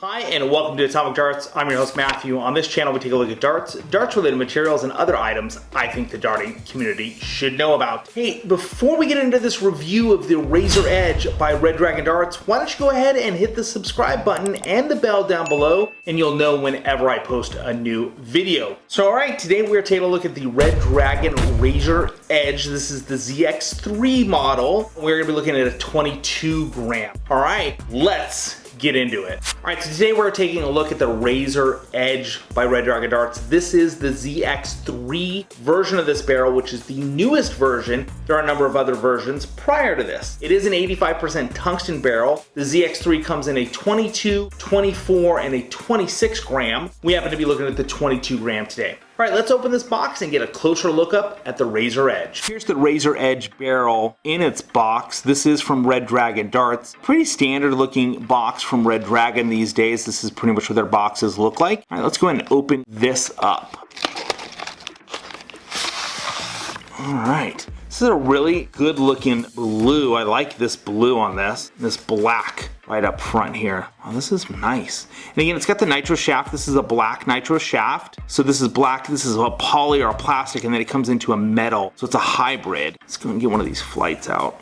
Hi and welcome to Atomic Darts. I'm your host Matthew. On this channel we take a look at darts, darts related materials, and other items I think the darting community should know about. Hey, before we get into this review of the Razor Edge by Red Dragon Darts, why don't you go ahead and hit the subscribe button and the bell down below and you'll know whenever I post a new video. So alright, today we're taking a look at the Red Dragon Razor Edge. This is the ZX3 model. We're going to be looking at a 22 gram. Alright, let's get into it. All right, so today we're taking a look at the Razor Edge by Red Dragon Darts. This is the ZX3 version of this barrel, which is the newest version. There are a number of other versions prior to this. It is an 85% tungsten barrel. The ZX3 comes in a 22, 24, and a 26 gram. We happen to be looking at the 22 gram today. All right, let's open this box and get a closer look up at the Razor Edge. Here's the Razor Edge barrel in its box. This is from Red Dragon Darts. Pretty standard looking box from Red Dragon these days. This is pretty much what their boxes look like. All right, let's go ahead and open this up. All right. This is a really good looking blue. I like this blue on this. This black right up front here. Oh, this is nice. And again, it's got the nitro shaft. This is a black nitro shaft. So this is black, this is a poly or a plastic, and then it comes into a metal. So it's a hybrid. Let's go and get one of these flights out.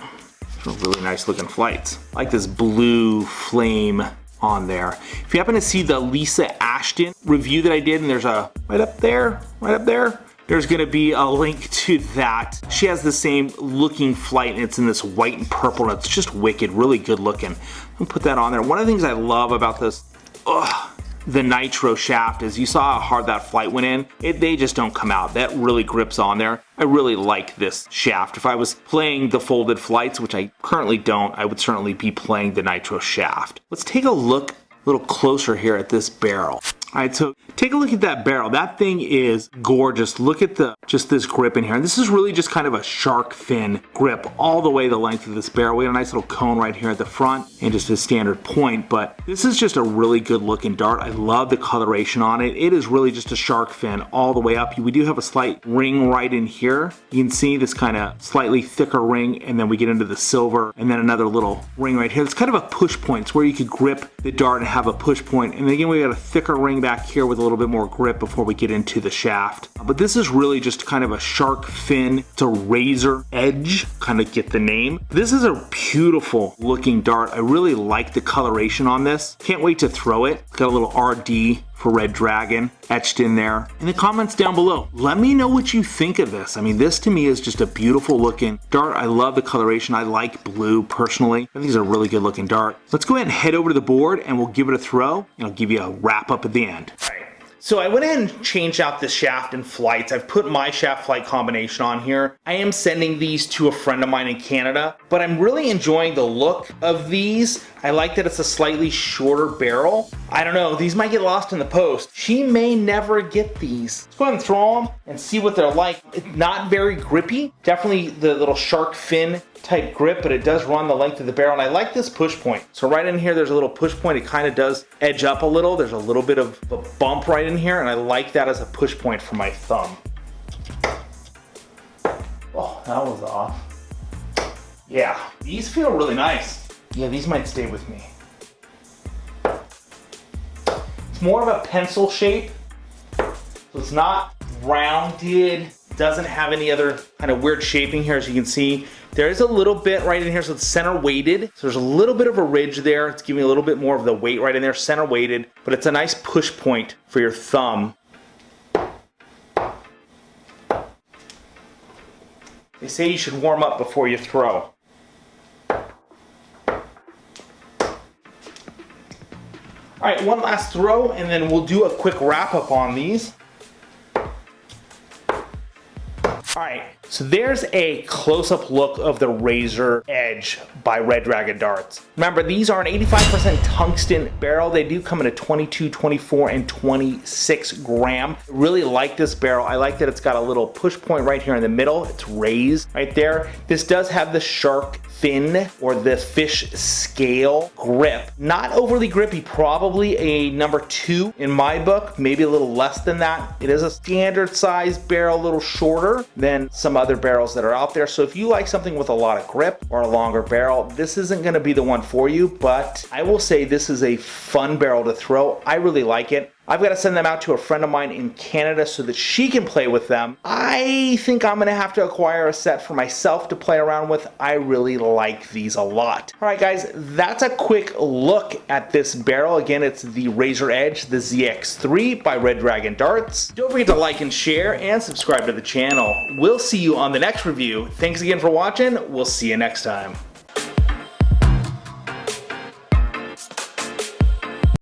really nice looking flights. I like this blue flame on there. If you happen to see the Lisa Ashton review that I did, and there's a right up there, right up there, there's to be a link to that. She has the same looking flight and it's in this white and purple and it's just wicked, really good looking. I'll put that on there. One of the things I love about this, ugh, the nitro shaft is you saw how hard that flight went in. It, they just don't come out. That really grips on there. I really like this shaft. If I was playing the folded flights, which I currently don't, I would certainly be playing the nitro shaft. Let's take a look a little closer here at this barrel. All right, so take a look at that barrel. That thing is gorgeous. Look at the just this grip in here. And this is really just kind of a shark fin grip all the way the length of this barrel. We got a nice little cone right here at the front and just a standard point, but this is just a really good looking dart. I love the coloration on it. It is really just a shark fin all the way up. We do have a slight ring right in here. You can see this kind of slightly thicker ring and then we get into the silver and then another little ring right here. It's kind of a push point. It's where you could grip the dart and have a push point. And again, we got a thicker ring back here with a little bit more grip before we get into the shaft. But this is really just kind of a shark fin to razor edge, kind of get the name. This is a beautiful looking dart. I really like the coloration on this. Can't wait to throw it. got a little RD for Red Dragon etched in there. In the comments down below, let me know what you think of this. I mean, this to me is just a beautiful looking dart. I love the coloration. I like blue personally. I think it's a really good looking dart. Let's go ahead and head over to the board and we'll give it a throw and I'll give you a wrap up at the end. So I went ahead and changed out the shaft and flights. I've put my shaft flight combination on here. I am sending these to a friend of mine in Canada, but I'm really enjoying the look of these. I like that it's a slightly shorter barrel. I don't know, these might get lost in the post. She may never get these. Let's go ahead and throw them and see what they're like. It's not very grippy. Definitely the little shark fin type grip, but it does run the length of the barrel. And I like this push point. So right in here, there's a little push point. It kind of does edge up a little. There's a little bit of a bump right in here. And I like that as a push point for my thumb. Oh, that was off. Yeah, these feel really nice. Yeah, these might stay with me. It's more of a pencil shape. So it's not rounded, doesn't have any other kind of weird shaping here as you can see. There is a little bit right in here, so it's center weighted. So there's a little bit of a ridge there. It's giving a little bit more of the weight right in there, center weighted, but it's a nice push point for your thumb. They say you should warm up before you throw. All right, one last throw, and then we'll do a quick wrap up on these. All right, so there's a close-up look of the Razor Edge by Red Dragon Darts. Remember, these are an 85% tungsten barrel. They do come in a 22, 24, and 26 gram. Really like this barrel. I like that it's got a little push point right here in the middle. It's raised right there. This does have the shark fin or the fish scale grip. Not overly grippy, probably a number two in my book, maybe a little less than that. It is a standard size barrel, a little shorter than some other barrels that are out there. So if you like something with a lot of grip or a longer barrel, this isn't gonna be the one for you, but I will say this is a fun barrel to throw. I really like it. I've got to send them out to a friend of mine in Canada so that she can play with them. I think I'm going to have to acquire a set for myself to play around with. I really like these a lot. All right, guys, that's a quick look at this barrel. Again, it's the Razor Edge, the ZX3 by Red Dragon Darts. Don't forget to like and share and subscribe to the channel. We'll see you on the next review. Thanks again for watching. We'll see you next time.